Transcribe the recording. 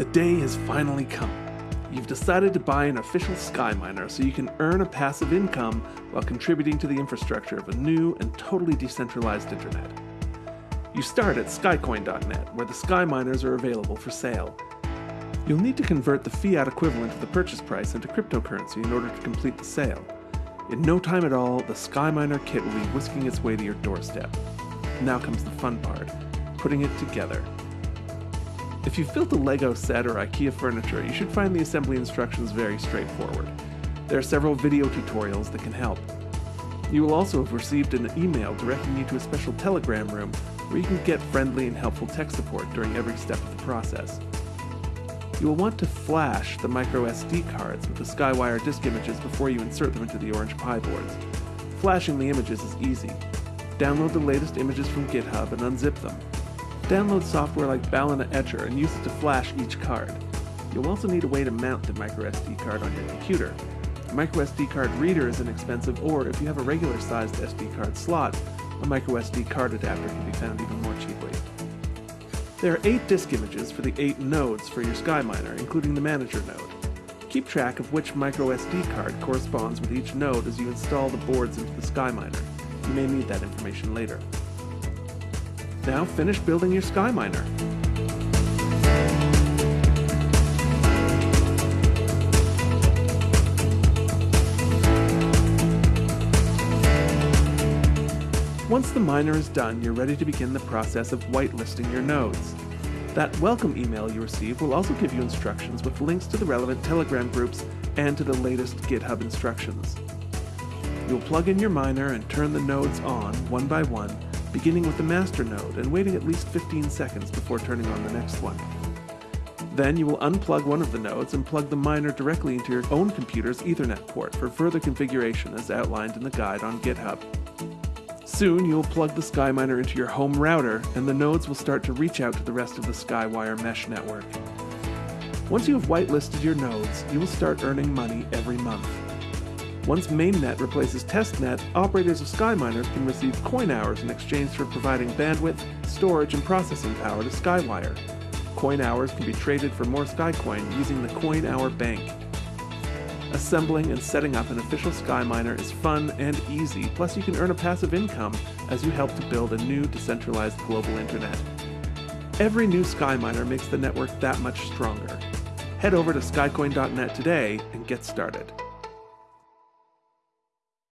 The day has finally come. You've decided to buy an official Skyminer so you can earn a passive income while contributing to the infrastructure of a new and totally decentralized internet. You start at skycoin.net, where the Skyminers are available for sale. You'll need to convert the fiat equivalent of the purchase price into cryptocurrency in order to complete the sale. In no time at all, the Skyminer kit will be whisking its way to your doorstep. Now comes the fun part putting it together. If you've built a Lego set or IKEA furniture, you should find the assembly instructions very straightforward. There are several video tutorials that can help. You will also have received an email directing you to a special Telegram room where you can get friendly and helpful tech support during every step of the process. You will want to flash the micro SD cards with the Skywire disk images before you insert them into the Orange Pi boards. Flashing the images is easy. Download the latest images from GitHub and unzip them. Download software like Balena Etcher and use it to flash each card. You'll also need a way to mount the microSD card on your computer. A microSD card reader is inexpensive, or if you have a regular sized SD card slot, a microSD card adapter can be found even more cheaply. There are 8 disk images for the 8 nodes for your SkyMiner, including the manager node. Keep track of which microSD card corresponds with each node as you install the boards into the SkyMiner. You may need that information later. Now finish building your SkyMiner. Once the miner is done, you're ready to begin the process of whitelisting your nodes. That welcome email you receive will also give you instructions with links to the relevant Telegram groups and to the latest GitHub instructions. You'll plug in your miner and turn the nodes on one by one beginning with the master node and waiting at least 15 seconds before turning on the next one. Then you will unplug one of the nodes and plug the miner directly into your own computer's Ethernet port for further configuration as outlined in the guide on GitHub. Soon you will plug the SkyMiner into your home router and the nodes will start to reach out to the rest of the Skywire mesh network. Once you have whitelisted your nodes, you will start earning money every month. Once mainnet replaces testnet, operators of SkyMiner can receive coin hours in exchange for providing bandwidth, storage, and processing power to Skywire. Coin hours can be traded for more SkyCoin using the Coin Hour Bank. Assembling and setting up an official SkyMiner is fun and easy, plus you can earn a passive income as you help to build a new decentralized global internet. Every new SkyMiner makes the network that much stronger. Head over to skycoin.net today and get started.